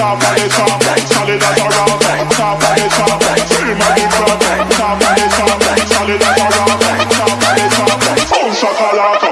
top of the top, solid as a rock. Top of the top, scream at the crowd. Top of the top, solid as a rock. Top of the top, boom shakalaka.